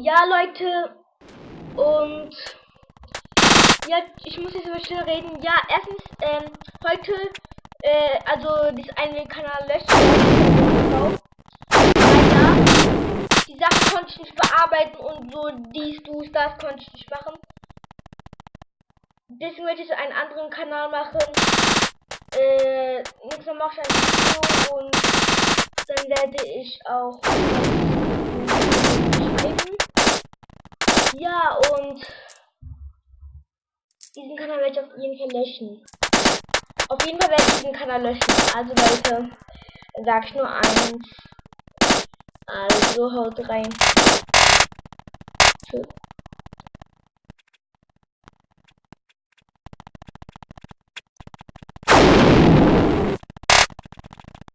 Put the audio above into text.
Ja, Leute. Und ja, ich muss jetzt über schnell reden. Ja, erstens, ähm, heute, äh, also dieses eine Kanal löschen. Ja, die Sachen konnte ich nicht bearbeiten und so dies, du, das konnte ich nicht machen. Deswegen werde ich einen anderen Kanal machen. Äh, nächstes Mal mache ich ein Video und dann werde ich auch. Ja, und diesen Kanal werde ich auf jeden Fall löschen. Auf jeden Fall werde ich diesen Kanal löschen. Also Leute, sag ich nur eins. Also haut rein. Tschüss.